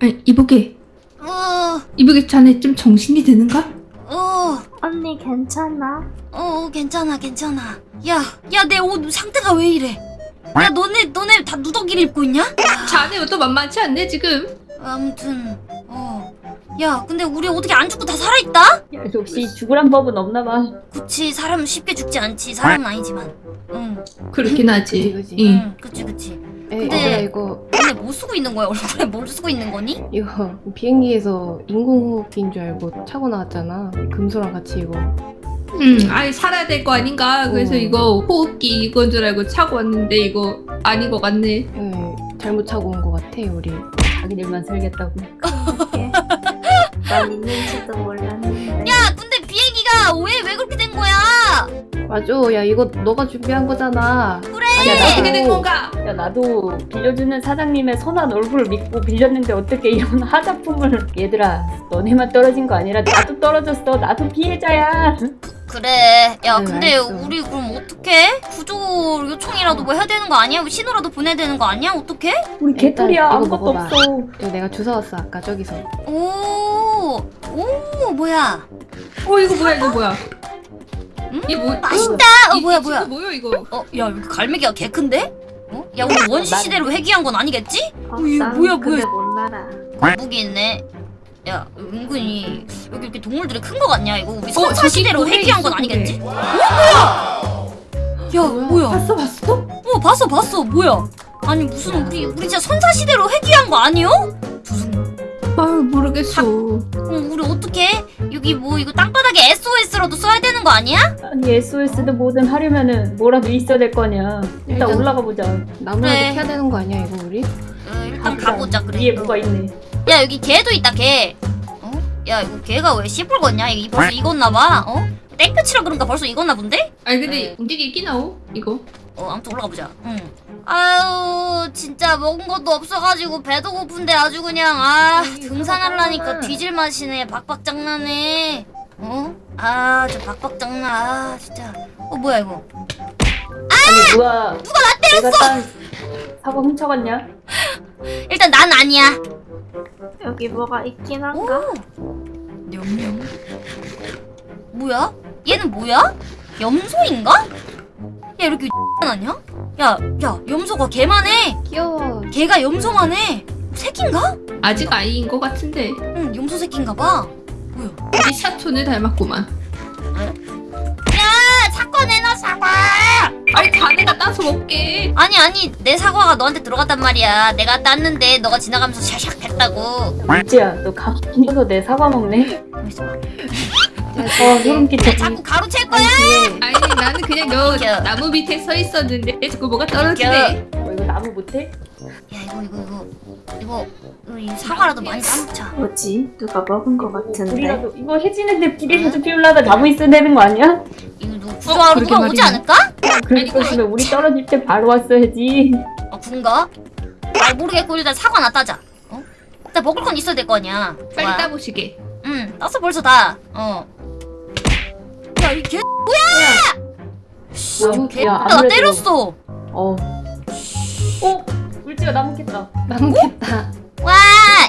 아니 이보게 어, 이보게 자네 좀 정신이 드는가? 어, 언니 괜찮아? 어, 괜찮아, 괜찮아. 야, 야, 내 옷 상태가 왜 이래? 야, 너네, 너네 다 누더기를 입고 있냐? 야, 자네 옷도 만만치 않네 지금 아무튼, 어. 야, 근데 우리 어떻게 안 죽고 다 살아있다? 야, 역시 죽으란 법은 없나 봐. 그치, 사람은 쉽게 죽지 않지. 사람은 아니지만. 응, 그렇긴 하지 그치, 그치. 응. 응, 그치, 그치. 에, 근데- 얘들아 이거 근데 뭐 쓰고 있는 거야? 얼굴에 뭘 쓰고 있는 거니? 이거 비행기에서 인공호흡기인 줄 알고 차고 나왔잖아 금소랑 같이 이거 응, 아니 살아야 될 거 아닌가 그래서 어. 이거 호흡기 이건 줄 알고 차고 왔는데 이거 아닌 것 같네 에, 잘못 차고 온 것 같아 우리 자기들만 살겠다고. 난 있는지도 몰랐는데. 야, 근데 비행기가 왜, 왜 그렇게 된 거야? 맞아 야 이거 너가 준비한 거잖아 그래! 아니야, 어떻게 된 나도, 건가? 야, 나도 빌려주는 사장님의 선한 얼굴을 믿고 빌렸는데 어떻게 이런 하자품을. 얘들아, 너네만 떨어진 거 아니라 나도 떨어졌어. 나도 피해자야. 그래. 야, 네, 근데 알았어. 우리 그럼 어떡해? 구조 요청이라도 뭐 해야 되는 거 아니야? 신호라도 보내야 되는 거 아니야? 어떡해? 우리 개털이야. 아무것도 먹어봐. 없어. 이거 내가 주워왔어 아까 저기서 오, 오, 뭐야? 어 이거 뭐야 이거 뭐야 음? 이게 뭐 맛있다. 어, 이- 뭐야, 이 뭐야? 친구 뭐야 이거 어, 야, 갈매기가 개 큰데? 어? 야, 우리 원시 난- 시대로 회귀한 건 아니겠지? 어, 이거 난 뭐야, 뭐야. 못 날아. 거북이 있네. 야, 은근히 여기 이렇게 동물들이 큰 거 같냐? 이거 우리 어, 선사 저기 시대로 고래 회귀한 건 아니겠지? 어, 뭐야? 야, 뭐야? 봤어 봤어? 어 봤어 봤어 뭐야 아니 무슨 우리 우리 진짜 선사 시대로 회귀한 거 아니요? 무슨 아 모르겠어 그럼 우리 어떻게 여기 뭐 이거 땅바닥에 SOS라도 써야 되는 거 아니야? 아니, SOS든 뭐든 하려면은 뭐라도 있어야 될 거냐. 일단 일단- 올라가 보자. 나무라도 그래. 캐야 되는 거 아니야 이거 우리? 어, 일단 가보자. 가보자 그래 위에 뭐가 있네. 야 여기 개도 있다 개 어? 야 이거 개가 왜 씨뿔걷냐 이거 벌써 익었나 봐 어? 땡볕이라 그런가 벌써 익었나 본데? 아니 근데 네. 움직이긴 하오 이거 어 아무튼 올라가 보자 응 아유 진짜 먹은 것도 없어가지고 배도 고픈데 아주 그냥 아 등산하려니까 뒤질 맛이네 박박장나네 어? 아 저 박박장나 아 진짜 어 뭐야 이거 아니, 누가. 누가 나 때렸어! 사과 훔쳐갔냐? 일단 난 아니야 여기 뭐가 있긴 한가? 냠냠 뭐야? 얘는 뭐야? 염소인가? 야 이렇게 아니야? 야, 야, 염소가 개만 해. 귀여워 개가 염소만 해. 새끼인가? 아직 아이인 것 같은데 응, 염소 새끼인가 봐. 뭐야? 우리 샤촌을 닮았구만 야, 내놔 사과. 아니 자네가 따서 먹게 아니 아니, 내 사과가 너한테 들어갔단 말이야. 내가 땄는데 너가 지나가면서 샤샥 했다고. 물지야, 너 가만히 있어서 내 사과 먹네? 어, 소름 끼쳐. 야, 자꾸 가로챌 거야? 뒤에 아니 나는 그냥 너. 나무 밑에 서 있었는데 자꾸 뭐가 떨어지네 어, 이거 나무 못해? 야, 이거 이거 이거 이거 이거 이 사과라도 많이 따먹자. 뭐지? 누가 먹은 거 같은데. 불이라도 이거 해지는데 불이라도 피우려다 나무 있어야 되는 거 아니야? 이거 누구 구조하러 그러게 누가 오지 말이야. 않을까? 그럴 거면 우리 떨어질 때 바로 왔어야지. 아, 그런가? 잘 모르겠고 일단 사과 나 따자. 어? 일단 먹을 건 있어야 될 거 아니야. 빨리 좋아. 따보시게 응, 땄어 벌써 다. 어. 야, 이 개, 개, 야, 나 때렸어. 어. 어? 물지가 나무 깼다. 나무 깼다 와,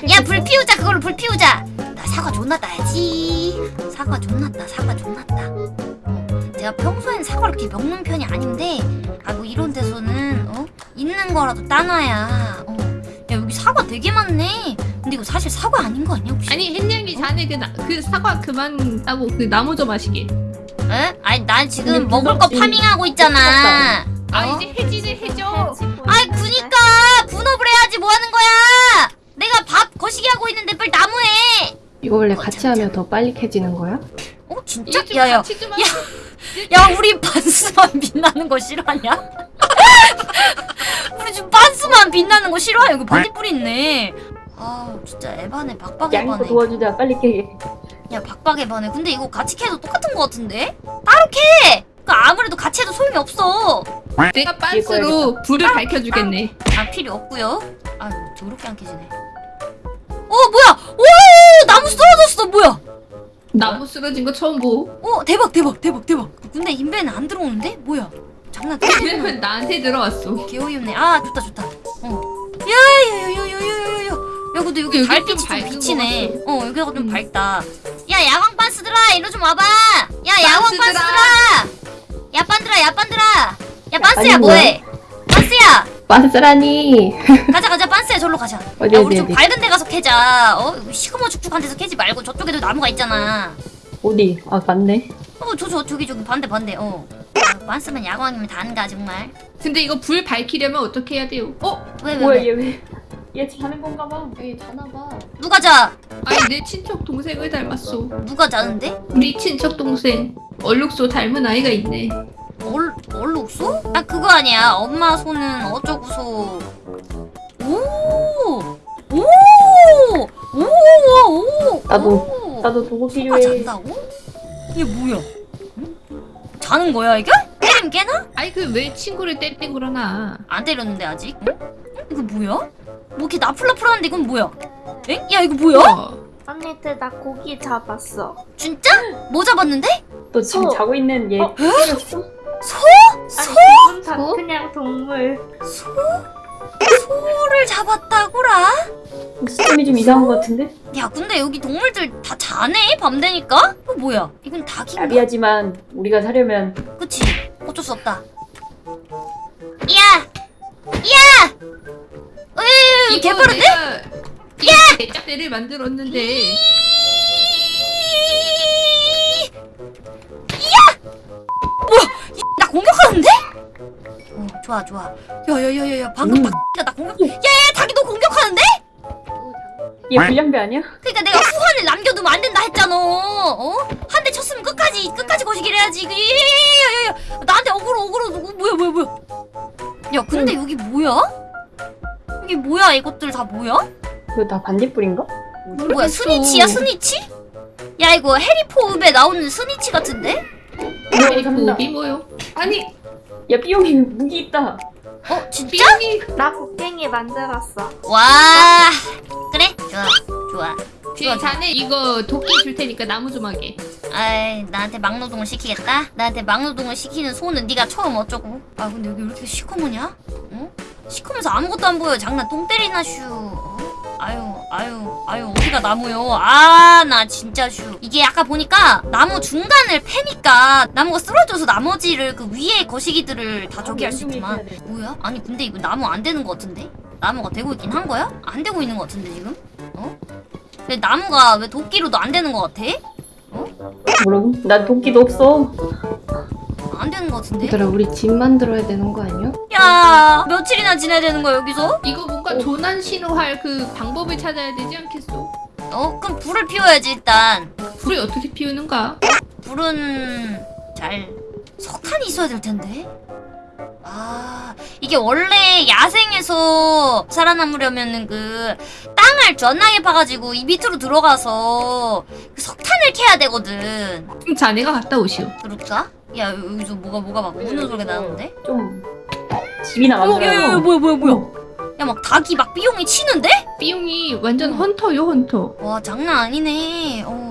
야, 불 피우자. 그걸로 불 피우자. 나 사과 존나 따야지. 사과 존나 따, 사과 존나 따. 어, 제가 평소엔 사과를 이렇게 먹는 편이 아닌데, 아, 뭐 이런 데서는, 어? 있는 거라도 따놔야. 어. 야, 여기 사과 되게 많네. 근데 이거 사실 사과 아닌 거 아니야, 혹시? 아니 햇냥이 자네 그, 나, 그 사과 그만 따고 그 나무 좀 하시게 에? 아니, 난 지금 먹을 거 무섭지. farming하고 있잖아. 아 어? 이제 해지를 해줘 아이 그니까 분업을 해야지 뭐 하는 거야 내가 밥 거시기 하고 있는데 빨리 나무해 이거 원래 같이 하면 더 빨리 캐지는 거야? 어 진짜? 야야 야. 야 우리 반스만 빛나는 거 싫어하냐? 우리 지금 반스만 빛나는 거 싫어해 여기 반딧불 있네 아 진짜 에바네 박박 양이도 에바네 도와주자. 빨리 깨게. 야 박박 에바네 근데 이거 같이 캐도 똑같은 거 같은데? 따로 캐! 그 아무래도 같이 해도 소용이 없어 내가 빤스로 불을 밝혀주겠네 아 필요 없고요. 아유 더럽게 안 깨지네. 어 뭐야? 오 나무 쓰러졌어 뭐야? 나무 쓰러진 거 처음 보어 대박 대박 대박 대박. 근데 인벤 안 들어오는데 뭐야? 장난 왜냐면 나한테 들어왔어. 개어이없네 아 좋다 좋다 어 야야야야야야야 야야 근데 여기 달빛이 좀좀 밝은 비치네. 것어 여기가 좀 음. 밝다. 야 야광 빤스들아 이리 좀 와봐. 야 야광 빤스들아. 빤스들아. 야 빤들아 야 빤들아. 야 빤스야 뭐해? 빤스야. 빤스라니. 가자 가자. 빤스야 절로 가자. 어디 야 어디 우리 좀 어디? 밝은 데 가서 캐자. 어 시커먼 축축한 데서 캐지 말고 저쪽에도 나무가 있잖아. 어디? 아 맞네. 어저 저 저기 저기 반대 반대. 어. 아, 빤스면 야광이면 다는가 정말. 근데 이거 불 밝히려면 어떻게 해야 돼요? 어? 왜 왜 왜, 얘 왜? 얘 자는 건가 봐. 여기 자나 봐 누가 자 아니 내 친척 동생을 닮았어. 누가 자는데 우리 친척 동생 얼룩소 닮은 아이가 있네. 얼, 얼룩소? 아 그거 아니야 엄마 손은 어쩌고소 오! 오! 오! 오! 나도, 오! 나도 도구 필요해. 잔다고? 이게 뭐야? 응? 자는 거야 이게? 때리면 깨나? 아니 그 왜 친구를 때리고 그러나? 안 때렸는데 아직 응? 응? 이거 뭐야? 뭐 이렇게 나풀나풀하는데 이건 뭐야? 엥? 야 이거 뭐야? 어. 언니들 나 고기 잡았어. 진짜? 뭐 잡았는데? 너 지금 소. 자고 있는 얘 어? 때렸어? 아니 기분 다 소? 그냥 동물. 소? 소를 잡았다고라? 시점이 좀 이상한 것 같은데? 야 근데 여기 동물들 다 자네 밤 되니까? 이거 뭐야? 이건 닭인가? 야비하지만 우리가 사려면 그치 어쩔 수 없다 야! 야! 으이 이거 개빠른데? 이 대짝대를 만들었는데 나 공격하는데? 어 좋아 좋아 야야야야야 방금 음. 닭이가 나 공격 야야 닭이 너 공격하는데? 얘 불량배 아니야? 그니까 내가 후환을 남겨두면 안 된다 했잖아 어? 한 대 쳤으면 끝까지 끝까지 거시기를 해야지 그, 야야야야야 나한테 어그로 어그로 어, 뭐야 뭐야 뭐야 야 근데 여기 뭐야? 이게 뭐야 이것들 다 뭐야? 이거 다 반딧불인가? 뭐야. snitch야 snitch? 야 이거 해리포읍에 나오는 스니치 같은데? 비 뭐요? 아니 야 삐용이 무기 있다. 어 진짜? 삐용이 나 곡괭이 만들었어. 와 이거 도끼 줄 테니까 나무 좀 하게. 아이 나한테 막노동을 시키겠다? 나한테 막노동을 시키는 소는 네가 처음 어쩌고 아 근데 여기 왜 이렇게 시커머냐? 어? 시커면서 아무것도 안 보여 장난 똥 때리나 슈 어? 아유 아유 아유 어디가 나무요 아 나 진짜 슈 이게 아까 보니까 나무 중간을 패니까 나무가 쓰러져서 나머지를 그 위에 거시기들을 다 저기 할 수 있구만 뭐야? 아니 근데 이거 나무 안 되는 거 같은데? 나무가 되고 있긴 한 거야? 안 되고 있는 거 같은데 지금? 어? 근데 나무가 왜 도끼로도 안 되는 거 같아? 뭐라고? 난 도끼도 없어. 안 되는 거 같은데? 얘들아 우리 집 만들어야 되는 거 아니야? 야 며칠이나 지내야 되는 거야 여기서? 이거 뭔가 조난 신호할 그 방법을 찾아야 되지 않겠어? 어 그럼 불을 피워야지 일단 불을 어떻게 피우는가? 불은 잘 석탄이 있어야 될 텐데 아 이게 원래 야생에서 살아남으려면은 그 땅을 전나게 파가지고 이 밑으로 들어가서 그 석탄을 캐야 되거든 그럼 자네가 갔다 오시오. 그럴까? 야 여기서 뭐가 뭐가 막 우는 소리가 나는데? 좀 집이나 어, 만들어. 야야야 뭐야 뭐야 뭐야 야 막 닭이 막 삐용이 치는데? 삐용이 완전 헌터요 헌터. 와 장난 아니네. 어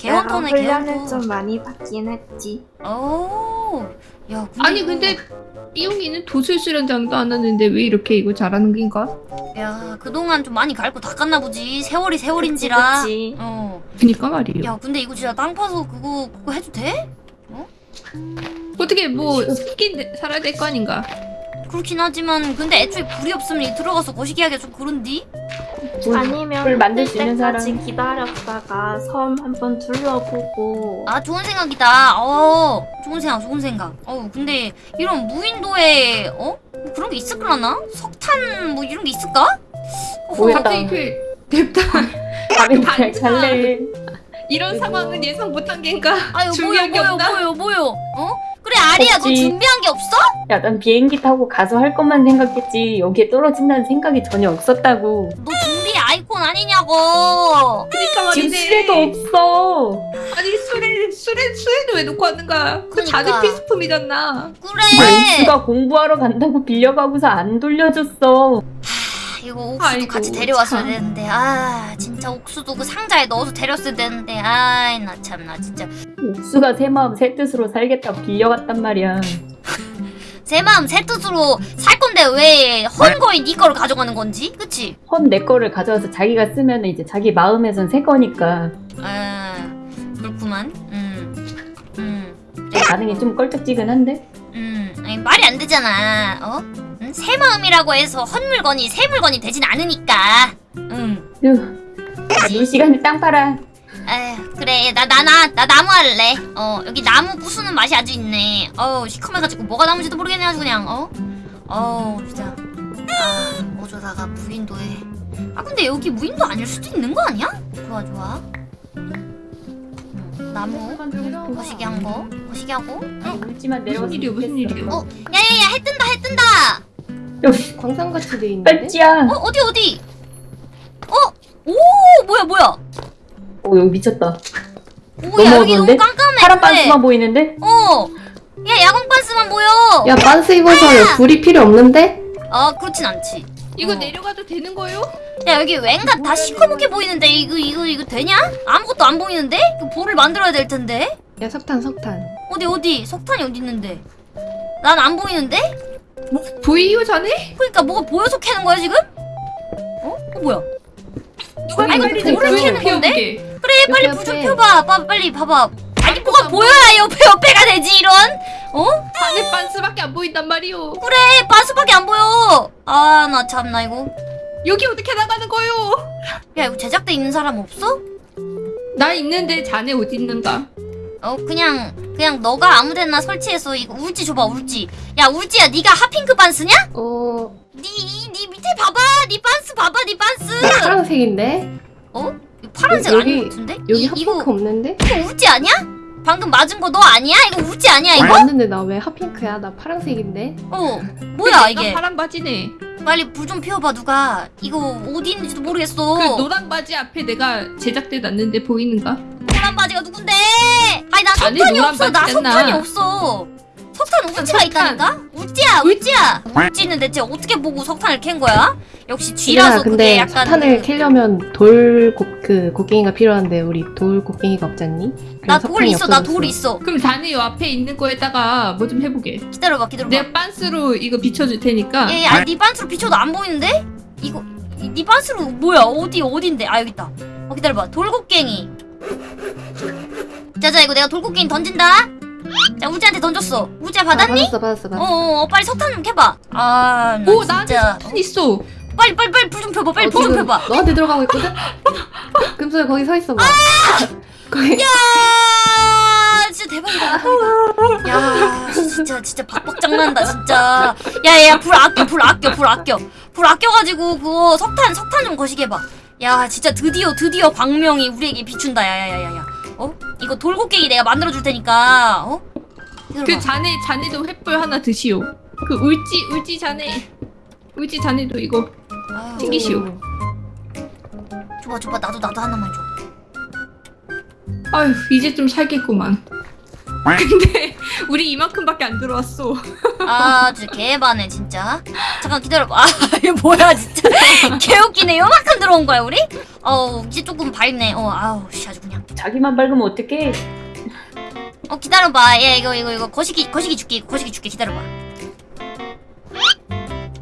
개헌터네 개헌터. 좀 많이 받긴 했지. 오. 야 근데 아니 근데 삐용이는 도술 수련장도 안 왔는데 왜 이렇게 이거 잘하는 긴가? 야 그동안 좀 많이 갈고 닦았나 보지. 세월이 세월인지라. 그치. 어. 그니까 말이에요. 야 근데 이거 진짜 땅 파서 그거 그거 해도 돼? 어떻게 뭐 살긴 살아야 될 거 아닌가? 그렇긴 하지만 근데 애초에 불이 없으면 이 들어가서 거시기 하기가 좀 그런디? 불, 아니면 불 만들 뜰수 있는 때까지 사람. 기다렸다가 섬 한번 둘러보고 아 좋은 생각이다. 어 좋은 생각 좋은 생각. 어 근데 이런 무인도에 어? 뭐 그런 게 있을까나? 석탄 뭐 이런 게 있을까? 어? 갑자기 그 냅다 밤에 그냥 이런 상황은 예상 못한 게인가? 아유 뭐요 준비한 게 뭐요 없나? 뭐요 뭐요 어? 그래 아리야 너. 준비한 게 없어? 야, 난 비행기 타고 가서 할 것만 생각했지. 여기에 떨어진다는 생각이 전혀 없었다고. 너 준비 아이콘 아니냐고 그니까 지금 말이네. 수레도 없어. 아니 수레 수레 수레도 왜 놓고 왔는가? 그 그러니까. 자네 필수품이잖아. 그래 맹수가 공부하러 간다고 빌려가고서 안 돌려줬어. 아, 이거 옥수도 아이고, 같이 데려왔어야 참. 되는데 아 진짜 옥수도 그 상자에 넣어서 데렸어야 되는데 아이 나 참 나 진짜 옥수가 새 마음 새 뜻으로 살겠다고 빌려갔단 말이야. 제 마음 새 뜻으로 살 건데 왜 헌거인 네 거를 가져가는 건지? 그치? 헌 내 거를 가져와서 자기가 쓰면 이제 자기 마음에선 새 거니까 아 그렇구만 음. 음. 반응이 좀 껄쩍지근한데? 음, 아니, 말이 안 되잖아. 어? 응? 새 마음이라고 해서 헛 물건이 새 물건이 되진 않으니까. 응. 휴. 놀 시간에 땅 팔아. 에휴, 그래. 나, 나, 나, 나 나무 할래. 어, 여기 나무 부수는 맛이 아주 있네. 어우, 시커매가지고 뭐가 나무인지도 모르겠네, 아주 그냥, 어? 어우, 진짜. 아, 어쩌다가 무인도에. 아, 근데 여기 무인도 아닐 수도 있는 거 아니야? 좋아, 좋아. 음, 나무. 거시기 한 거. 거시기 하고. 응. 무슨 일이야, 무슨. 일이야. 어, 야야야, 해 뜬다, 해 뜬다! 여기 광산 같이 돼 있는데? 뺄지야. 어 어디 어디? 어? 오 뭐야 뭐야? 오 여기 미쳤다. 오야 여기 너무 어두운데? 깜깜해. 파란. 반스만 보이는데? 어. 야 야광 반스만 보여. 야 반스 입어서 불이 필요 없는데? 아 그렇진 않지. 이거 어. 내려가도 되는 거예요? 야 여기 왠가 다 시커멓게 보이는데 이거 이거 이거 되냐? 아무것도 안 보이는데? 이거 볼을 만들어야 될 텐데. 야 석탄 석탄 어디 어디? 석탄이 어디 있는데? 난 안 보이는데? 보이요 자네? 그러니까 뭐가 보여서 캐는 거야 지금? 어? 어 뭐야? 누가 아니, 빨리 불을 켜는 건데? 그래 빨리 불 좀. 펴봐. 빠, 빨리 봐봐. 아니 뭐가 보여야 옆에 옆에가 되지 이런? 어? 자네 반스밖에 안 보인단 말이오. 그래 반스밖에 안 보여. 아 나 참나 이거. 여기 어떻게 나가는 거요? 야 이거 제작대 있는 사람 없어? 나 있는데 자네 어디 있는가? 어 그냥 그냥 너가 아무데나 설치해서 이거 울지 줘봐 울지. 야 울지야 네가 핫핑크 반스냐? 어... 네네 밑에 봐봐 네 반스 봐봐 네 반스. 파란색인데? 어? 파란색 여기- 아닌 것 같은데? 여기 이, 핫핑크 이거 없는데? 이거 울지 아니야? 방금 맞은 거 너 아니야? 이거 울지 아니야 이거? 맞는데 나 왜 핫핑크야? 나 파란색인데? 어 뭐야 이게? 파란 바지네. 빨리 불 좀 피워봐 누가. 이거 어디 있는지도 모르겠어. 그 노란 바지 앞에 내가 제작대 놨는데 보이는가? 노란 바지가 누군데? 아니 나 석탄이 노란 없어. 나. 석탄이 없어. 석탄 울지가 석탄. 있다니까? 울지야, 울지야. 울지는 대체 어떻게 보고 석탄을 캔 거야? 역시 쥐라서 근데 약간 석탄을 캐려면 돌 곡, 그 곡괭이가 필요한데 우리 돌 곡괭이가 없잖니? 나 돌 있어, 나 없어졌어. 돌 있어. 그럼 자네 요 앞에 있는 거에다가 뭐 좀 해보게. 기다려봐, 기다려봐. 내가 반스로 이거 비춰줄 테니까. 얘, 아니 네 반스로 비춰도 안 보이는데? 이거 이- 네 반스로 뭐야? 어디 어딘데? 아 여기 있다. 어 기다려봐. 돌곡갱이. 자자 이거 내가 돌곡갱이 던진다. 자 우지한테 던졌어. 우지야 아, 받았니? 받았어 받았어 받았어 어어 어, 빨리 석탄 좀 캐봐. 아, 나오 나한테 진짜. 석탄 있어. 빨리 빨리 빨리 불 좀 펴봐. 빨리 어, 불좀 지금 펴봐. 너한테 들어가고 있거든? 금소야 거기 서 있어봐 거기 야, 진짜 대박이다. 대박이다. 야, 진짜 진짜 박박장 난다 진짜. 야야 불 아껴 불 아껴 불 아껴 불 아껴가지고 그거 석탄 석탄 좀 거시게 해봐. 야 진짜 드디어 드디어 광명이 우리에게 비춘다. 야야야야야. 어? 이거 돌고갱이 내가 만들어 줄 테니까. 어? 그 기다려봐. 자네 자네도 횃불 하나 드시오. 그 울지 울지 자네. 울지 자네도 이거 아유, 튕기시오. 줘봐 줘봐 나도 나도 하나만 줘. 아휴 이제 좀 살겠구만. 근데 우리 이만큼밖에 안 들어왔어. 아, 진짜 개반해 진짜. 잠깐 기다려봐. 아, 이거 뭐야 진짜. 개웃기네. 요만큼 들어온 거야 우리? 어, 이제 조금 밝네. 어, 아우, 씨 아주 그냥. 자기만 밝으면 어떡해? 어, 기다려봐. 얘 이거 이거 이거 거시기 거시기 줄게. 거시기 줄게. 기다려봐.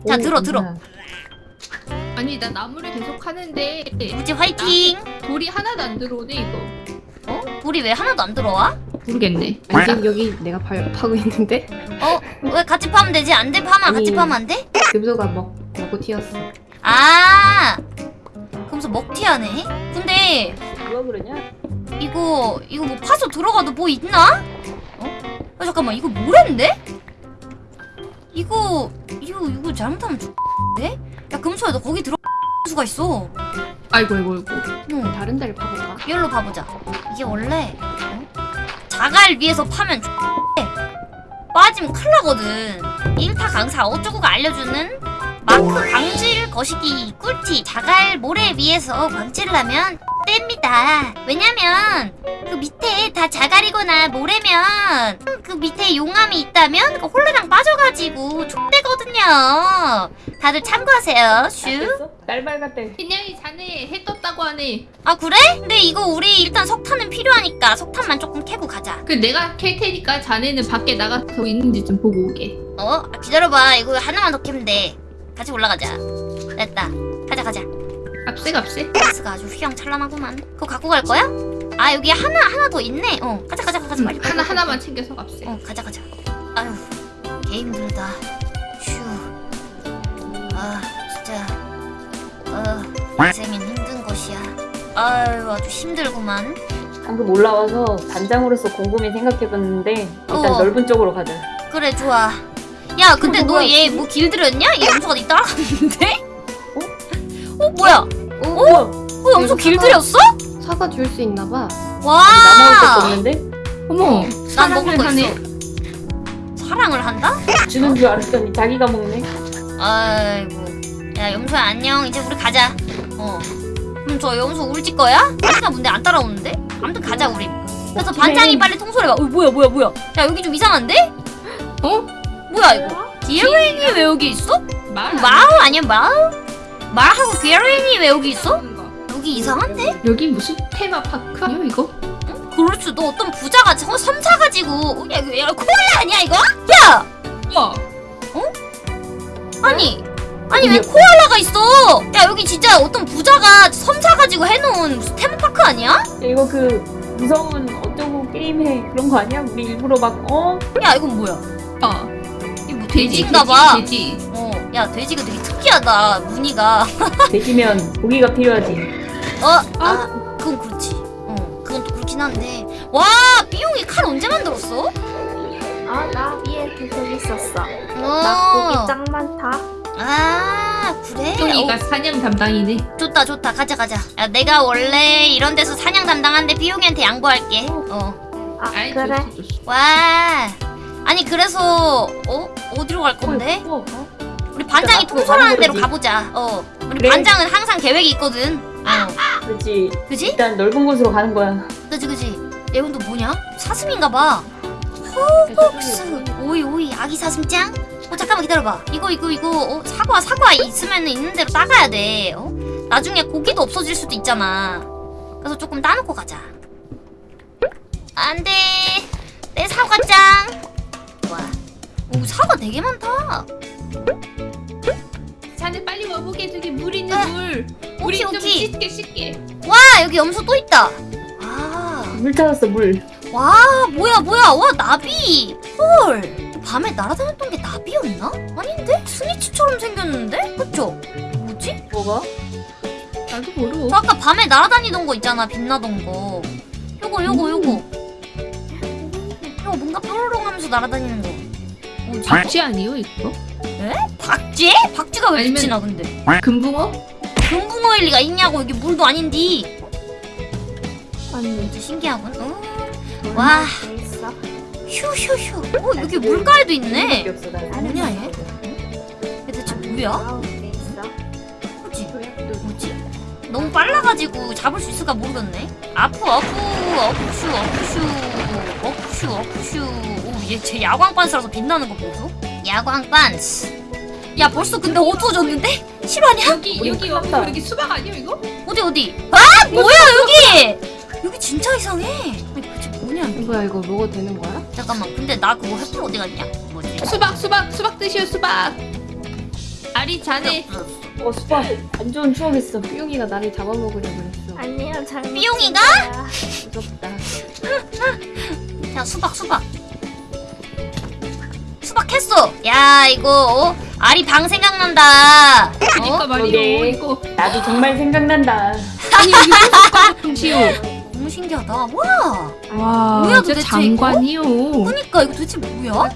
자, 오, 들어, 들어. 아니 나 나무를 계속 하는데 우지 화이팅. 돌이 하나도 안 들어오네 이거. 어? 우리 왜 하나도 안 들어와? 모르겠네. 아니 여기 내가 파, 파고 있는데? 어? 왜 같이 파면 되지? 안 돼? 파면 같이 아니. 파면 안 돼? 금소가 먹, 먹고 튀었어 아. 그러면서 먹튀하네. 근데 누가 그러냐? 이거 이거 뭐 파서 들어가도 뭐 있나? 어? 아 잠깐만 이거 뭐랬는데? 이거 이거 이거 잘못하면 죽네? 야 금소야 너 거기 들어 수가 있어. 아이고 아이고 아이고. 응. 다른 데를 파볼까? 이걸로 봐보자. 이게 원래 어? 자갈 위에서 파면 X 빠지면 큰일 나거든. 1타 강사 어쩌고가 알려주는 마크 광질 거시기 꿀팁. 자갈 모래 위에서 광질을 하면 뗍니다. 왜냐면 그 밑에 다 자갈이거나 모래면 그 밑에 용암이 있다면 그 홀레랑 빠져가지고 족대거든요. 다들 참고하세요. 슈. 날발 같아. 그냥이 자네 해 떴다고 하네. 아 그래? 근데 이거 우리 일단 석탄은 필요하니까 석탄만 조금 캐고 가자. 그 내가 캘 테니까 자네는 밖에 나가서 있는지 좀 보고 오게. 어? 아, 기다려봐. 이거 하나만 더 캐면 돼. 같이 올라가자. 됐다. 가자 가자. 값세 값세. 가스가 아주 휘황찬란하구만. 그거 갖고 갈 거야? 아 여기 하나 하나 더 있네. 어 가자 가자 가자 빨리. 빨리, 하나 빨리. 하나만 챙겨서 값세. 어 가자 가자. 아유 개 힘들다. 휴. 아 진짜. 어 인생은 힘든 것이야. 아유 아주 힘들구만. 방금 올라와서 단장으로서 곰곰이 생각해봤는데 일단 어. 넓은 쪽으로 가자. 그래 좋아. 야 근데 어, 너? 얘 뭐 길들였냐? 얘 염소가 니 따라갔는데? 어? 어 뭐야? 어? 뭐야? 어 염소 길들였어? 사과 줄 수 있나 봐. 와. 남아올 것도 없는데? 어머, 난 먹을 거 하네. 있어. 사랑을 한다? 주는 줄 알았더니 자기가 먹네. 아이고. 야 염소야 안녕. 이제 우리 가자. 어. 그럼 저 염소 울지 거야? 자기가 뭔데 안 따라오는데? 아무튼 가자 우리. 그래서. 반장이 빨리 통솔해봐. 어 뭐야 뭐야 뭐야. 야 여기 좀 이상한데? 어? 뭐야 이거? 디에레인이 왜 여기 있어? 말. 마을 아니야 마을? 말하고 디에레인이 왜 여기 있어? 거. 여기 이상한데? 여기 무슨 테마 파크 아니야 이거? 그럴 수도 어떤 부자가 저 섬 사 가지고 어, 야 이거 야 코알라 아니야 이거? 야 와. 아니 아니 왜 코알라가 있어? 야 여기 진짜 어떤 부자가 섬 사가지고 해놓은 무슨 테마파크 아니야? 야, 이거 그 무서운 어쩌고 게임해 그런 거 아니야? 우리 일부러 막 어? 야 이건 뭐야? 어. 돼지 돼지인가봐. 돼지. 돼지. 어, 야 돼지가 되게 특이하다 무늬가. 돼지면 고기가 필요하지. 어, 아 그건 그렇지. 어, 그건 또 그렇긴 한데. 와 삐용이 칼 언제 만들었어? 아 나 위에 계속 있었어. 나 어, 고기 짱 많다. 아 그래? 똥이가 어, 사냥 담당이네. 좋다 좋다 가자 가자. 야 내가 원래 이런 데서 사냥 담당한데 삐용이한테 양보할게. 어. 아 아이, 그래. 좋소, 좋소. 와. 아니 그래서 어 어디로 갈 건데? 어, 어? 우리 반장이 통솔하는 대로. 가보자. 어. 우리 그래. 반장은 항상 계획이 있거든. 어. 그렇지. 그지? 일단 넓은 곳으로 가는 거야. 그지 그지. 또 뭐냐? 사슴인가 봐. 스 오이 오이 아기 사슴짱? 어 잠깐만 기다려봐. 이거 이거 이거 어, 사과 사과 있으면 있는 대로 따가야 돼. 어? 나중에 고기도 없어질 수도 있잖아. 그래서 조금 따놓고 가자. 안돼. 내 사과짱. 와. 오 사과 되게 많다. 자네 빨리 와보게 저기 물 있는 아, 물. 우리 좀. 씻게 씻게. 와 여기 염소 또 있다. 아. 물 찾았어 물. 와 뭐야 뭐야 와 나비 헐 밤에 날아다녔던 게 나비였나? 아닌데? 스니치처럼 생겼는데? 그쵸? 뭐지? 뭐가? 나도 모르고. 저 아까 밤에 날아다니던 거 있잖아 빛나던 거 요거 요거 요거 요거 뭔가 뾰로롱 하면서 날아다니는 거 뭐지? 박쥐 아니요 이거? 박쥐? 박쥐가 왜 아니면- 빛이 나 근데 금붕어? 금붕어일 리가 있냐고 여기 물도 아닌디 언니. 진짜 신기하군 어? 물 와. 휴휴휴 어 여기 물가에도 있네. 뭐냐 얘? 얘 대체 뭐야? 너무 빨라가지고 잡을 수 있을까 모르겠네. 아프 아프 아프슈 아프슈 아프슈 아프슈. 오얘 제 야광 반스라서 빛나는 거 보소? 야광 반스. 야 벌써 근데 어두워졌는데? 실화냐? 여기 우리 여기 여기. 여기 수박 아니요 이거? 어디 어디? 아 뭐야 여기? 여기 진짜 이상해. 아니 도대체 뭐냐? 뭐야 이거 먹어도 되는 거야? 잠깐만 근데 나 그거 햇불 어디 갔냐? 뭐지? 수박 수박 수박 드시오 수박. 아리 자네 어 수박 안 좋은 추억했어. 삐용이가 나를 잡아먹으려고 그랬어. 아니야 잘. 삐용이가? 무섭다. 야 수박 수박 수박 했어 야 이거 어? 아리 방 생각난다 그니까 어? 말이요. 이거 나도 정말 생각난다. 아니 여기 수박. 너무 신기하다 와 와 뭐야, 진짜 도대체 장관이요. 그니까 이거 도대체 뭐야?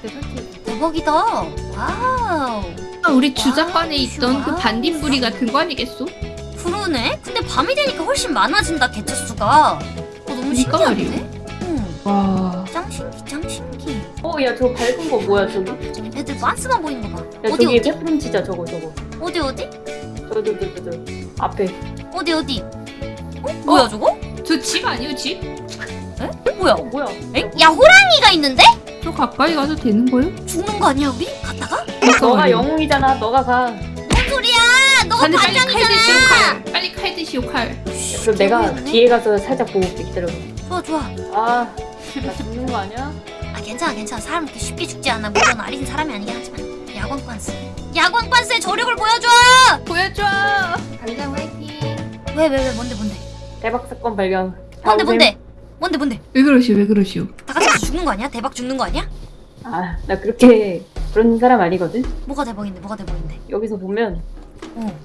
대박이다 와우 아, 우리 주작관에 와, 있던 그 와. 반딧불이 같은 거 아니겠소? 그러네 근데 밤이 되니까 훨씬 많아진다 개체수가 어 너무 그니까 신기한데? 응 와. 짱 신기 짱 신기 어야 저 밝은 거 뭐야 저기? 애들 반스만 보이는 거봐 야 어디 저기 어디 페프름 치자 저거 저거. 어디 어디 저저저저 저, 저, 앞에. 어디 어디 어? 뭐야 저거? 저 집 아니에요 집? 뭐야? 어, 뭐야? 엥? 야 호랑이가 있는데? 저 가까이 가도 되는 거예요? 죽는 거 아니야 우리? 갔다가? 너가 영웅이잖아. 너가 가. 뭔 소리야? 너가 근데 빨리 칼 빨리 칼 드시오 칼 그럼 내가. 뒤에 가서 살짝 보고 올게. 기다려. 좋아 좋아. 아, 나 죽는 거 아니야? 아 괜찮아 괜찮아 사람 그렇게 쉽게 죽지 않아 물론 아린 사람이 아니긴 하지만 야광 빤스 야광 빤스의 저력을 보여줘 보여줘 간장 화이팅. 왜왜 왜 뭔데 뭔데 대박 사건 발견. 뭔데. 뭔데 뭔데 뭔데? 왜 그러시오 왜 그러시오? 다 같이 죽는 거 아니야? 대박 죽는 거 아니야? 아, 나 그렇게 그런 사람 아니거든. 뭐가 대박인데 뭐가 대박인데? 여기서 보면 어,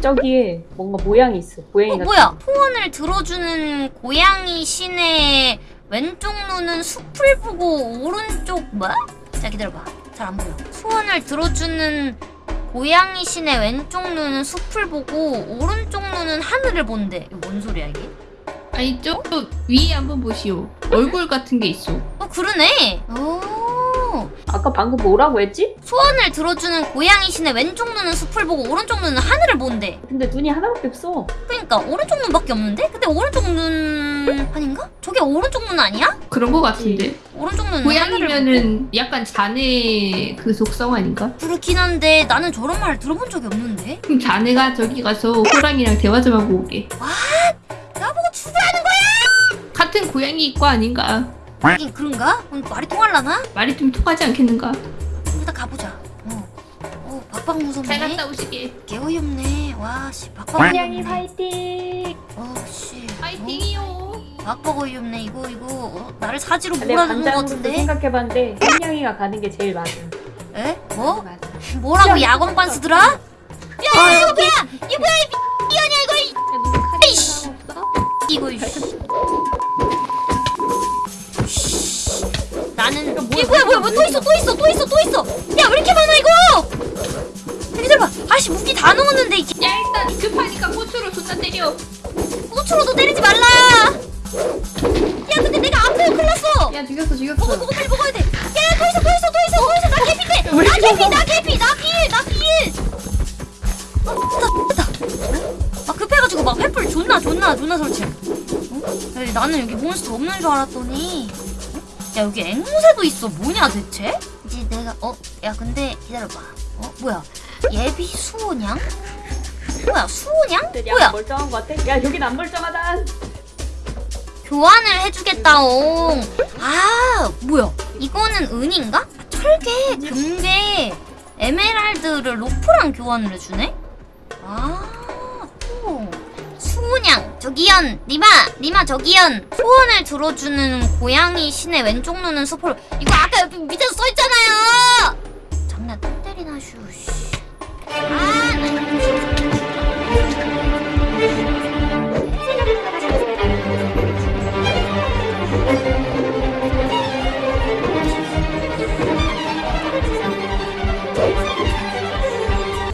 저기에 뭔가 모양이 있어. 고양이 어 같은. 뭐야? 소원을 들어주는 고양이 신의 왼쪽 눈은 숲을 보고 오른쪽 뭐야? 자 기다려봐. 잘 안 보여. 소원을 들어주는 고양이 신의 왼쪽 눈은 숲을 보고 오른쪽 눈은 하늘을 본대. 이거 뭔 소리야 이게 아니 저 위에 한번 보시오 얼굴 같은 게 있어 어 그러네. 오. 아까 방금 뭐라고 했지? 소원을 들어주는 고양이 신의 왼쪽 눈은 숲을 보고 오른쪽 눈은 하늘을 본대. 근데 눈이 하나밖에 없어. 그러니까 오른쪽 눈밖에 없는데? 근데 오른쪽 눈 아닌가? 저게 오른쪽 눈 아니야? 그런 거 같은데 오른쪽 눈은 고양이면은 약간 자네 그 속성 아닌가? 그렇긴 한데 나는 저런 말을 들어본 적이 없는데. 그럼 자네가 저기 가서 호랑이랑 대화 좀 하고 오게 나 보고 죽으라는 거야? 같은 고양이과 아닌가 하긴 그런가? 말이 통할라나? 말이 좀 통하지 않겠는가 일단 가보자. 어. 어 박박 무섭네. 잘 갔다 오시게 개 어이없네. 와 씨 박박 고양이. 화이팅! 어 씨. 어? 파이팅이요 박박 어이없네 이거 이거 어, 나를 사지로 내 몰아주는 것 같은데? 생각해봤는데 한양이가 가는 게 제일 맞아. 에? 뭐? 뭐라고 야광 반스들아? 야 이거 뭐야? 이거 뭐야 이삐 아니야 이거 이- 에이씨 이거. 나는 이게 뭐야 뭐야 뭐또 있어 또 있어 또 있어 또 있어 야 왜 이렇게 많아 이거 야, 기다려봐 아씨 무기 다 넣었는데 이 개- 야 일단 급하니까 고추로 존나 때려 고추로도 때리지 말라 야 근데 내가 아파요 큰일 났어 야 죽였어 죽였어. 먹어 먹어 빨리 먹어야 돼. 야, 더 있어, 더 있어, 더 있어, 더 있어. 나 개피인데. 나 개피, 나 개피, 나 필, 나 존나, 존나, 존나 설치. 어? 야, 나는 여기 몬스터 없는 줄 알았더니. 야, 여기 앵무새도 있어. 뭐냐, 대체? 이제 내가, 어, 야, 근데 기다려봐. 어, 뭐야? 예비 수호냥? 뭐야, 수호냥? 뭐야? 야 멀쩡한 거 같아? 야 여긴 안 멀쩡하다. 교환을 해주겠다옹. 아, 뭐야? 이거는 은인가? 철개, 금괴, 에메랄드를 로프랑 교환을 해주네? 아, 호. 저기연, 니마, 니마 저기연. 소원을 들어주는 고양이 신의 왼쪽 눈은 수포로. 이거 아까 옆에 밑에서 써있잖아요! 장난 똥 때리나, 슈, 씨. 아,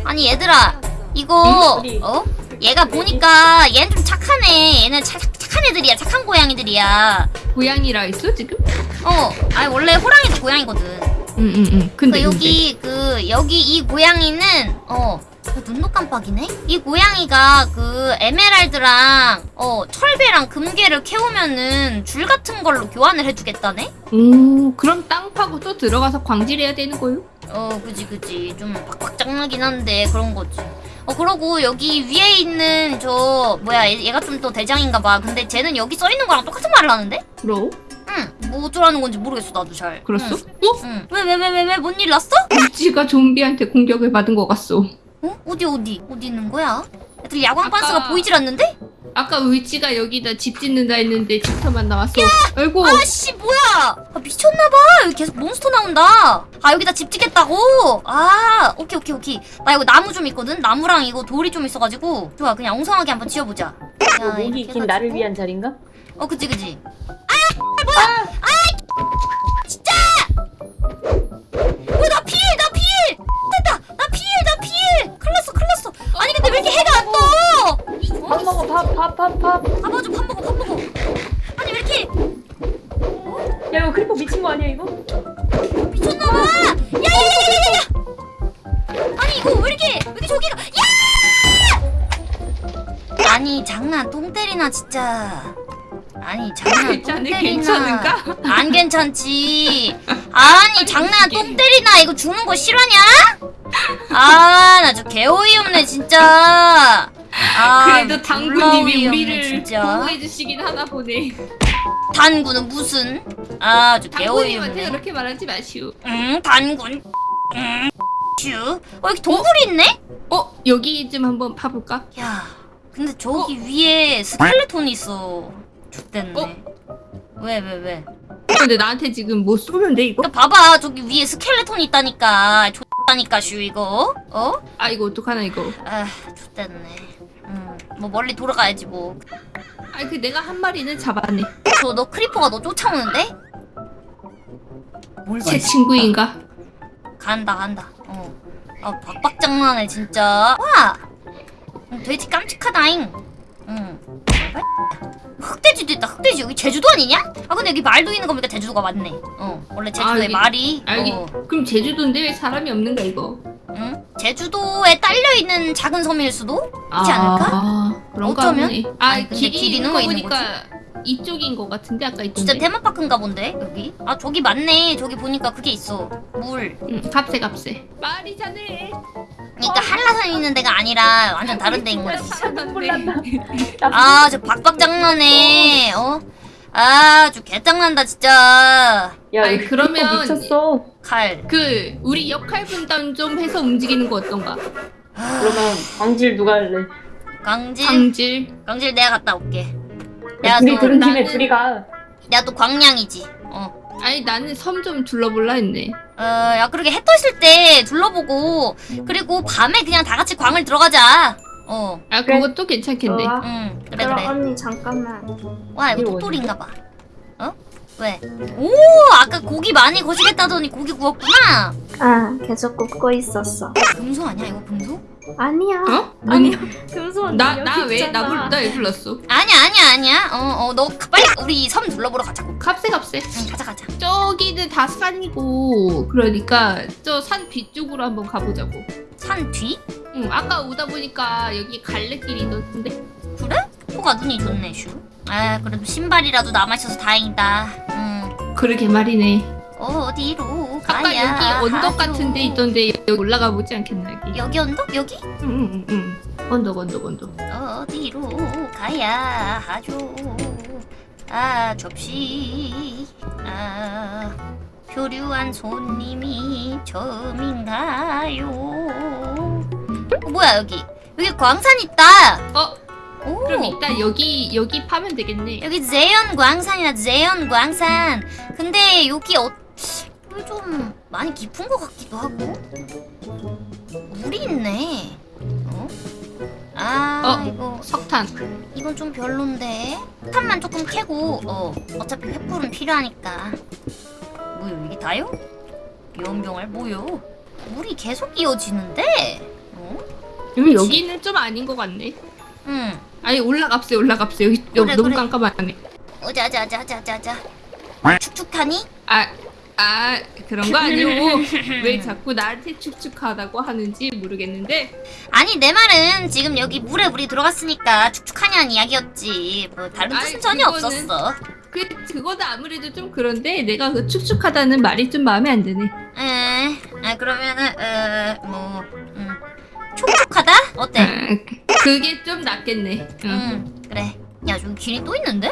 아니 얘들아 이거 어디? 어? 얘가 보니까 얘는 좀 착하네. 얘는 착, 착한 애들이야. 착한 고양이들이야. 고양이라 했어 지금? 어 아니 원래 호랑이도 고양이거든. 응응응. 근데 그 여기 그 여기 이 고양이는 어 어, 눈도 깜빡이네? 이 고양이가 그 에메랄드랑 어 철배랑 금괴를 캐오면은 줄 같은 걸로 교환을 해주겠다네? 오 그럼 땅 파고 또 들어가서 광질해야 되는 거요? 어 그지 그지. 좀 박박장하긴 한데 그런 거지. 어 그러고 여기 위에 있는 저 뭐야 얘, 얘가 좀 또 대장인가 봐. 근데 쟤는 여기 써 있는 거랑 똑같은 말을 하는데? 그럼? 응 뭐 어쩌라는 건지 모르겠어 나도 잘. 그랬어? 응. 왜왜 왜 왜 왜? 뭔 일 났어? 우찌가 좀비한테 공격을 받은 것 같소 어? 어디 어디? 어디 있는 거야? 애들 야광 아까- 반스가 보이질 않는데? 아까 울지가 여기다 집 짓는다 했는데 집터만 나왔어. 아이고. 아씨 뭐야? 아, 미쳤나봐. 여기 계속 몬스터 나온다. 아 여기다 집 짓겠다고? 아 오케이 오케이 오케이. 나 이거 나무 좀 있거든. 나무랑 이거 돌이 좀 있어가지고. 좋아 그냥 엉성하게 한번 지어보자. 야, 목이 긴 나를 해가지고. 위한 자리인가? 어 그치 그치. 아 뭐야? 아! 진 밥 먹어 밥밥밥 밥. 아 맞아 밥 먹어 밥 먹어. 아니 왜 이렇게? 야 이거 creeper 미친 거 아니야 이거? 미쳤나봐. 야야야야야야. 아니 이거 왜 이렇게 왜 이렇게 저기가 야! 아니 장난 똥 때리나 진짜. 아니 장난 똥 때리나. 괜찮은가? 안 괜찮지. 아니 장난 똥 때리나 이거 죽는 거 싫어하냐? 아 나 저 개어이 없네 진짜 아, 그래도 당구님이 우리를. 보호해 주시긴 하나 보네. 단구는 무슨 당구님한테 없네 그렇게 말하지 마시오. 응 단군 응 슈. 어 여기 동굴이 있네? 어 여기 좀 한번 파볼까? 야 근데 저기 위에 스켈레톤이 있어 죽됐네 어? 왜 왜 왜? 근데 나한테 지금 뭐 쏘는데 이거? 그러니까 봐봐 저기 위에 스켈레톤이 있다니까 좋다니까 슈 이거 어? 아 이거 어떡하나 이거? 아 좆됐네 음 뭐 멀리 돌아가야지 뭐아그 내가 한 마리는 잡았네. 저 너 creeper가 너 쫓아오는데? 뭘제 친구인가? 간다 간다 어. 아 박박 장난해 진짜 와 음, 돼지 깜찍하다잉 응 흑돼지도 있다 흑돼지 여기 제주도 아니냐? 아 근데 여기 말도 있는 거 보니까 제주도가 맞네 어 원래 제주도에 여기- 말이 아 여기 어, 그럼 제주도인데 왜 사람이 없는가 이거? 응? 제주도에 딸려있는 작은 섬일 수도? 있지 않을까? 아 그런가 어쩌면? 보네. 아 아니, 길이 길이 있는 누워 거 보니까 이쪽인 것 같은데 아까 진짜 있던데. 테마파크인가 본데 여기? 아 저기 맞네 저기 보니까 그게 있어 물 응, 값세 값세. 말이잖아. 그러니까 한라산 있는 데가 아니라 완전 다른 데인 거지 사람인데. 아, 저 박박 장난해. 어? 아, 저 개짱난다 진짜. 야 아니, 그러면- 미쳤어. 칼. 그 우리 역할 분담 좀 해서 움직이는 거 어떤가? 그러면 광질 누가 할래? 광질. 광질. 광질 내가 갔다 올게. 야, 내가 둘이 또 들은 나는- 둘이 가. 내가 또 광량이지. 어. 아니 나는 섬 좀 둘러볼라 했네. 어, 야 그렇게 해 떠있을 때 둘러보고 그리고 밤에 그냥 다 같이 광을 들어가자. 어. 아 그래. 그것도 괜찮겠네. 좋아. 응. 그래 그럼 그래. 언니 잠깐만. 와 이거 똘똘인가 봐. 어? 왜? 오, 아까 고기 많이 거시겠다더니 고기 구웠구나. 아 계속 굽고 있었어. 금소 아니야 이거 금소? 아니야. 어? 아니야. 금수 언니 나 여기 나 왜. 나불나왜 불렀어? 아니야 아니야 아니야. 어, 어, 너 빨리 우리 섬 둘러보러 가자고. 값세 값세. 응, 가자 가자. 저기는 다 산이고 그러니까 저 산 뒤쪽으로 한번 가보자고. 산 뒤? 응 아까 오다 보니까 여기 갈래길이 있던데. 그래? 코가 눈이 좋네 슈. 아 그래도 신발이라도 남아있어서 다행이다. 응. 그러게 말이네. 어디로 아까 여기 언덕 하죠? 같은 데 있던데 여기 올라가 보지 않겠나 여기? 여기 언덕? 여기? 응응응 응. 언덕 언덕 언덕. 어디로 가야 하죠? 아 접시 아 표류한 손님이 처음인가요? 어, 뭐야 여기 여기 광산 있다. 어 오. 그럼 이따 여기 여기 파면 되겠네. 여기 제연 광산이야 제연 광산 근데 여기 어 좀 많이 깊은 것 같기도 하고 물이 있네 어? 아 어. 이거 석탄. 이건 좀 별론데 탄만 조금 캐고 어 어차피 횃불은 필요하니까 뭐요 이게 다요? 연병알 뭐요? 물이 계속 이어지는데? 어? 여기 여기는 좀 아닌 것 같네. 응 아니 올라갑세 올라갑세 여기 여기 그래, 너무 그래. 깜깜하네. 어자 자자자자자 축축하니? 아, 아 그런 거 아니오. 왜 자꾸 나한테 축축하다고 하는지 모르겠는데 아니 내 말은 지금 여기 물에 물이 들어갔으니까 축축하냐는 이야기였지 뭐 다른 아이, 뜻은 전혀 그거는- 없었어 그 그거도 아무래도 좀 그런데 내가 그 축축하다는 말이 좀 마음에 안 드네. 에, 아 그러면은 어뭐 음. 촉촉하다? 어때? 아, 그게 좀 낫겠네. 응. 응 그래 야 저기 길이 또 있는데?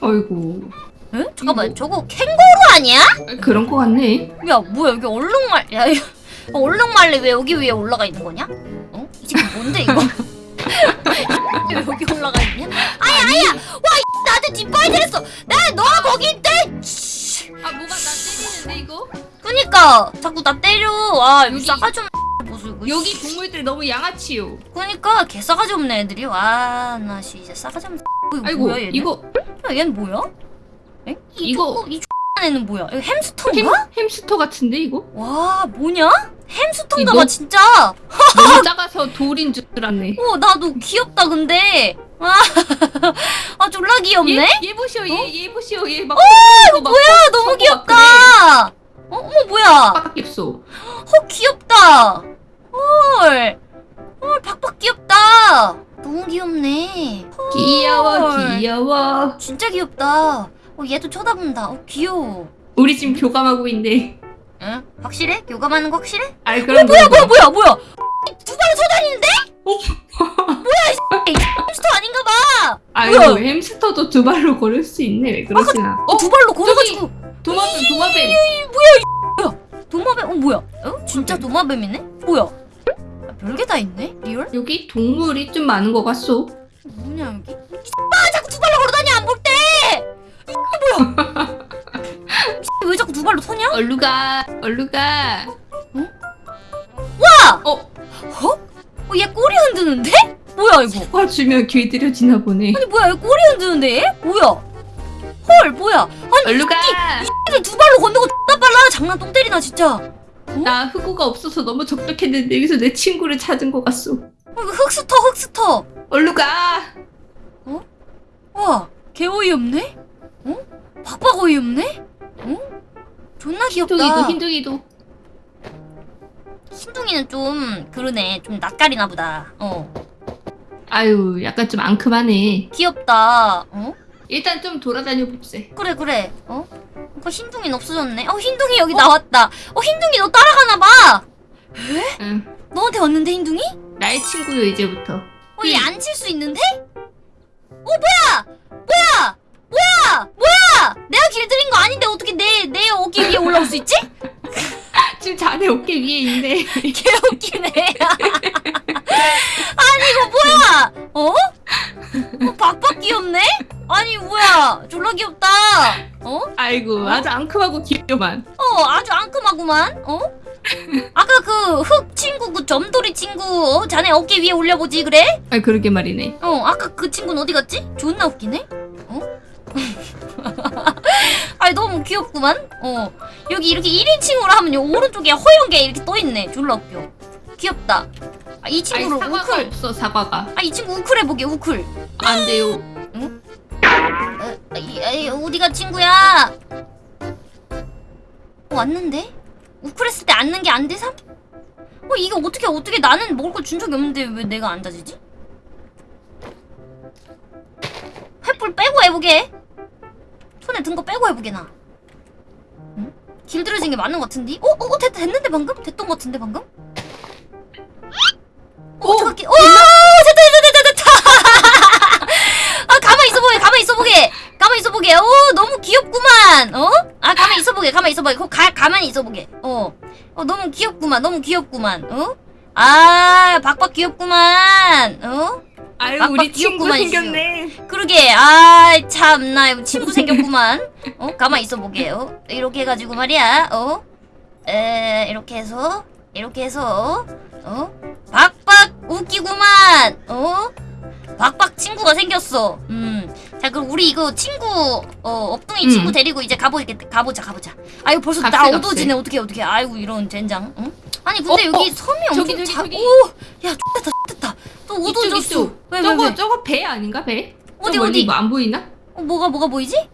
어이구 에? 잠깐만 이거- 저거 캥거루 아니야? 아, 그런 거 같네. 야 뭐야 여기 얼룩말 야 이거 얼룩말레 왜 여기 위에 올라가 있는 거냐? 어? 이 새끼 뭔데 이거? 왜 여기 올라가 있냐? 아야 아야 와 이, 나한테 뒷발질했어 나 너가 거기 있대 씨. 아 뭐가 나 때리는데 이거? 그니까 자꾸 나 때려 와 여기 여기- 싸가지 없네 이거 여기 동물들 너무 양아치요. 그니까 개 싸가지 없네 애들이 와나 진짜 싸가지 없네 이거 아이고 뭐야 얘는? 이거 야 얘는 뭐야? 에? 이 이거- 조금- 이 X한 애는 뭐야? 이거 햄, 햄스터인가? 햄스터 같은데 이거? 와 뭐냐? 햄스터인가 봐 진짜 너무 작아서 돌인 줄 알았네. 어 나도 귀엽다 근데 아, 아 졸라 귀엽네? 얘, 얘 보시오 얘, 얘 보시오 얘막 이거 뭐야 너무 귀엽다 어 어머 뭐야 빡 없어. 어 귀엽다 헐 헐 박박 귀엽다 너무 귀엽네. 귀여워 헐. 귀여워. 진짜 귀엽다. 어, 얘도 쳐다본다. 어, 귀여워. 우리 지금 교감하고 있네. 응? 확실해? 교감하는 거 확실해? 아이 그럼 뭐야 뭐야 뭐야 뭐야 뭐야? 두 발로 쳐다니는데? 뭐야 이 햄스터 아닌가 봐. 아이고 뭐야? 햄스터도 두 발로 걸을 수 있네. 왜 그러시나? 어 두 발로 걸어가지고 도마뱀 도마뱀. 도마뱀 어 뭐야? 어? 진짜 도마뱀이네? 뭐야? 아, 별게 다 있네? real? 여기 동물이 좀 많은 것 같소. 뭐냐 여기? 아 자꾸 두 발로 걸어다니 안 볼 때! 이게 뭐야? 왜 자꾸 두 발로 서냐? 얼루가 얼루가. 와! 어 어? 어, 얘 꼬리 흔드는데? 뭐야 이거? 사과 주면 길들여지나 보네. 아니 뭐야 얘 꼬리 흔드는데 얘? 뭐야? 헐 뭐야? 아니 얼루가 이들 두 발로 걷는 거 X나 빨라 장난 똥 때리나 진짜 나 흑우가 없어서 너무 적적했는데 여기서 내 친구를 찾은 것 같소. 어, 흑스터 흑스터 얼루가 와 개어이없네? 어? 박박 어이없네? 어? 존나 귀엽다 흰둥이도 흰둥이도. 흰둥이는 좀 그러네 좀 낯가리나 보다 어 아유 약간 좀 앙큼하네. 귀엽다 어? 일단 좀 돌아다녀 봅세. 그래 그래 어? 그 흰둥이는 없어졌네 어 흰둥이 여기 나왔다 어 흰둥이 너 따라가나 봐 응. 너한테 왔는데 흰둥이? 나의 친구요 이제부터. 어, 얘 안 칠 수 있는데? 어, 뭐야! 뭐야! 뭐야! 뭐야! 내가 길들인 거 아닌데 어떻게 내, 내 어깨 위에 올라올 수 있지? 지금 자네 어깨 위에 있네. 개 웃기네. 아니, 이거 뭐야! 어? 어, 박박 귀엽네? 아니, 뭐야. 졸라 귀엽다. 어? 아이고 아주 앙큼하고 귀여만. 어, 아주 앙큼하구만. 어? 아까 그 흑 친구, 그 점돌이 친구, 어? 자네 어깨 위에 올려보지, 그래? 아 그러게 말이네. 어, 아까 그 친구는 어디 갔지? 존나 웃기네? 어? 아니, 너무 귀엽구만? 어. 여기 이렇게 1인칭으로 하면 요 오른쪽에 허연 게 이렇게 떠있네. 졸라 웃겨. 귀엽다. 아, 이 아니 친구를 사과가 우클. 없어 사과가. 아, 이 친구 우클 해보게, 우클. 안 돼요. 어, 이, 이, 어디가 친구야? 어, 왔는데? 우클 했을 때 앉는 게 안 돼삼? 어, 이게 어떻게, 어떻게 나는 먹을 거 준 적이 없는데 왜 내가 앉아지지? 횃불 빼고 해보게. 손에 든 거 빼고 해보게, 나. 응? 길들여진 게 맞는 것 같은데? 어, 어, 됐, 됐는데 방금? 됐던 것 같은데 방금? 어, 어떡할게. 오! 됐다, 됐다, 됐다, 됐다! 아, 가만히 있어보게, 가만히 있어보게! 가만히 있어보게. 오, 너무 귀엽구만. 어? 아, 가만히 있어보게, 가만히 있어보게. 거, 가, 가만히 있어보게. 어. 어, 너무 귀엽구만, 너무 귀엽구만. 어? 아, 박박 귀엽구만. 어? 아유 우리 친구 생겼네. 그러게. 아, 참나 친구 생겼구만. 어? 가만히 있어 보게. 어? 이렇게 해가지고 말이야. 어? 에, 이렇게 해서, 이렇게 해서, 어? 박박 웃기구만. 어? 박박 친구가 생겼어. 음. 자, 그럼 우리 이거 친구, 어, 업둥이 음. 친구 데리고 이제 가보겠다. 가보자, 가보자. 아이고, 벌써 나 갑시다, 어두워지네. 어떻게, 어떻게. 아이고, 이런 젠장. 응? 아니, 근데 어, 여기 어, 섬이 저기, 엄청 저기, 작, 저기. 오! 야, X됐다, X됐다. 또 어두워졌어. 이쪽. 왜, 왜, 저거 왜? 저거 배 아닌가 배? 어디, 어디? 뭐 안 보이나? 어, 뭐가, 뭐가 보이지?